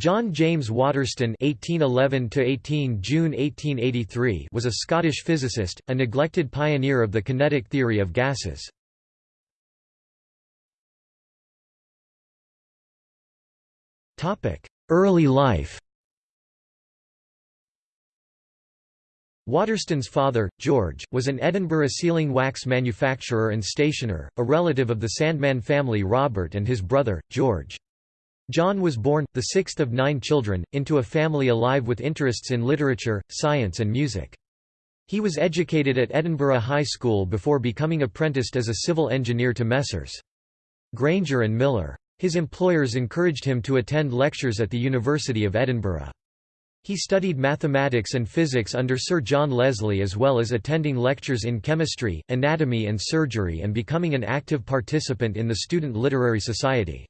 John James Waterston (1811–18 June 1883) was a Scottish physicist, a neglected pioneer of the kinetic theory of gases. Topic: Early life. Waterston's father, George, was an Edinburgh sealing wax manufacturer and stationer, a relative of the Sandeman family Robert and his brother, George. John was born, the sixth of nine children, into a family alive with interests in literature, science and music. He was educated at Edinburgh High School before becoming apprenticed as a civil engineer to Messrs. Grainger and Miller. His employers encouraged him to attend lectures at the University of Edinburgh. He studied mathematics and physics under Sir John Leslie as well as attending lectures in chemistry, anatomy and surgery and becoming an active participant in the Student Literary Society.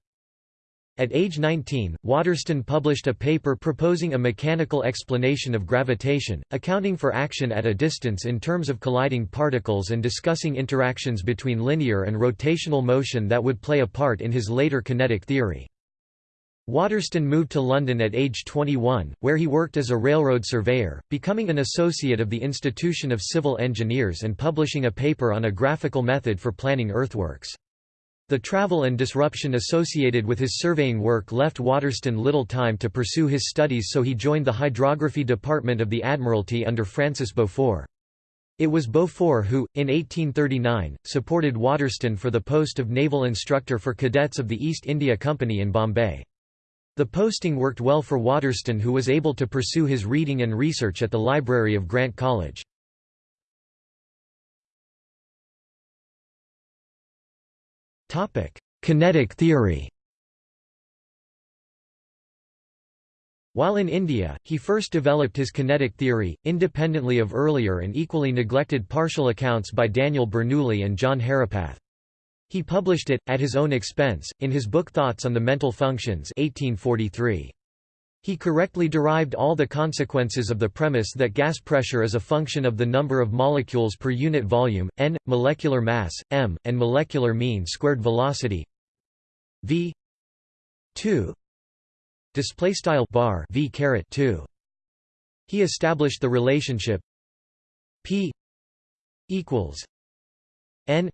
At age 19, Waterston published a paper proposing a mechanical explanation of gravitation, accounting for action at a distance in terms of colliding particles and discussing interactions between linear and rotational motion that would play a part in his later kinetic theory. Waterston moved to London at age 21, where he worked as a railroad surveyor, becoming an associate of the Institution of Civil Engineers and publishing a paper on a graphical method for planning earthworks. The travel and disruption associated with his surveying work left Waterston little time to pursue his studies so he joined the hydrography department of the Admiralty under Francis Beaufort. It was Beaufort who, in 1839, supported Waterston for the post of naval instructor for cadets of the East India Company in Bombay. The posting worked well for Waterston who was able to pursue his reading and research at the library of Grant College. Topic: Kinetic theory. While in India, he first developed his kinetic theory, independently of earlier and equally neglected partial accounts by Daniel Bernoulli and John Herapath. He published it, at his own expense, in his book Thoughts on the Mental Functions 1843. He correctly derived all the consequences of the premise that gas pressure is a function of the number of molecules per unit volume, n, molecular mass, m, and molecular mean squared velocity v 2 display style bar v caret 2 he established the relationship p equals n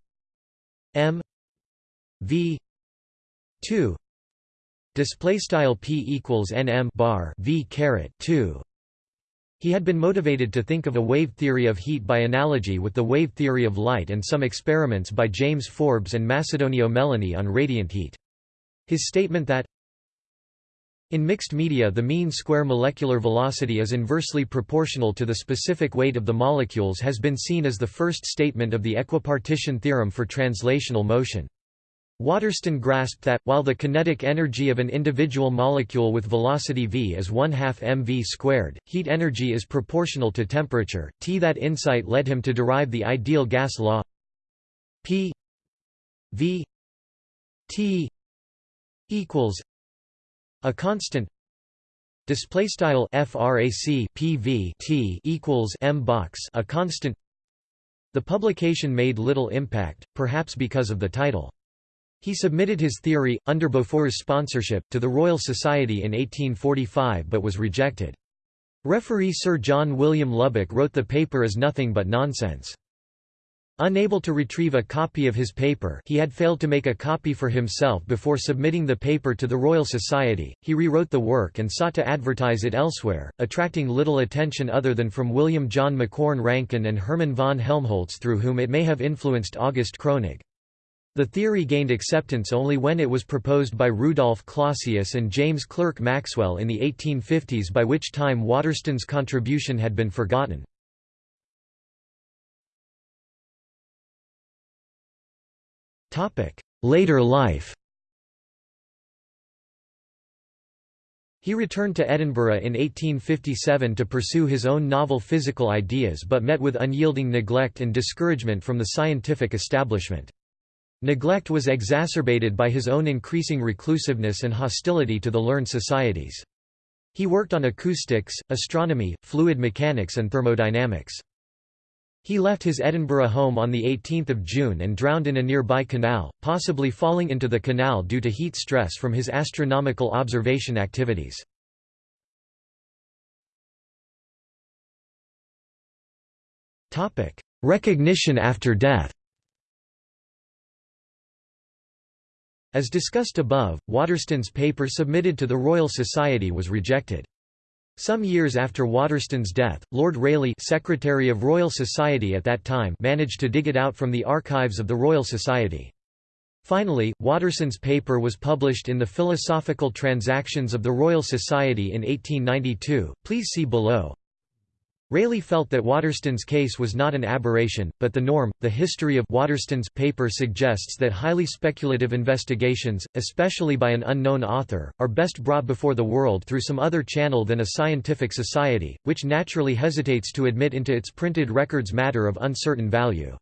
m v 2 display style p equals nm bar v caret 2 he had been motivated to think of a wave theory of heat by analogy with the wave theory of light and some experiments by James Forbes and Macedonio Melloni on radiant heat. His statement that in mixed media the mean square molecular velocity is inversely proportional to the specific weight of the molecules has been seen as the first statement of the equipartition theorem for translational motion. Waterston grasped that, while the kinetic energy of an individual molecule with velocity v is 1 half mv squared, heat energy is proportional to temperature. T that insight led him to derive the ideal gas law P v T equals a constant display style frac pv T equals m box a constant the publication made little impact perhaps because of the title he submitted his theory, under Beaufort's sponsorship, to the Royal Society in 1845 but was rejected. Referee Sir John William Lubbock wrote the paper as nothing but nonsense. Unable to retrieve a copy of his paper he had failed to make a copy for himself before submitting the paper to the Royal Society, he rewrote the work and sought to advertise it elsewhere, attracting little attention other than from William John Macquorn Rankine and Hermann von Helmholtz through whom it may have influenced August Kronig. The theory gained acceptance only when it was proposed by Rudolf Clausius and James Clerk Maxwell in the 1850s by which time Waterston's contribution had been forgotten. Later life He returned to Edinburgh in 1857 to pursue his own novel physical ideas but met with unyielding neglect and discouragement from the scientific establishment. Neglect was exacerbated by his own increasing reclusiveness and hostility to the learned societies. He worked on acoustics, astronomy, fluid mechanics and thermodynamics. He left his Edinburgh home on 18 June and drowned in a nearby canal, possibly falling into the canal due to heat stress from his astronomical observation activities. Recognition after death As discussed above, Waterston's paper submitted to the Royal Society was rejected. Some years after Waterston's death, Lord Rayleigh Secretary of Royal Society at that time managed to dig it out from the archives of the Royal Society. Finally, Waterston's paper was published in the Philosophical Transactions of the Royal Society in 1892, please see below. Rayleigh felt that Waterston's case was not an aberration, but the norm. The history of Waterston's paper suggests that highly speculative investigations, especially by an unknown author, are best brought before the world through some other channel than a scientific society, which naturally hesitates to admit into its printed records matter of uncertain value.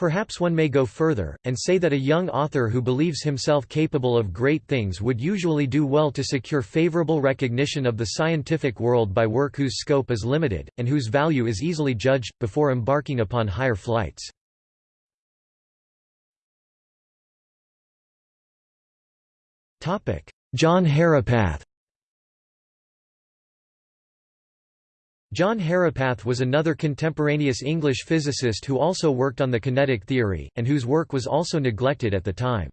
Perhaps one may go further, and say that a young author who believes himself capable of great things would usually do well to secure favorable recognition of the scientific world by work whose scope is limited, and whose value is easily judged, before embarking upon higher flights. John Herapath John Herapath was another contemporaneous English physicist who also worked on the kinetic theory, and whose work was also neglected at the time.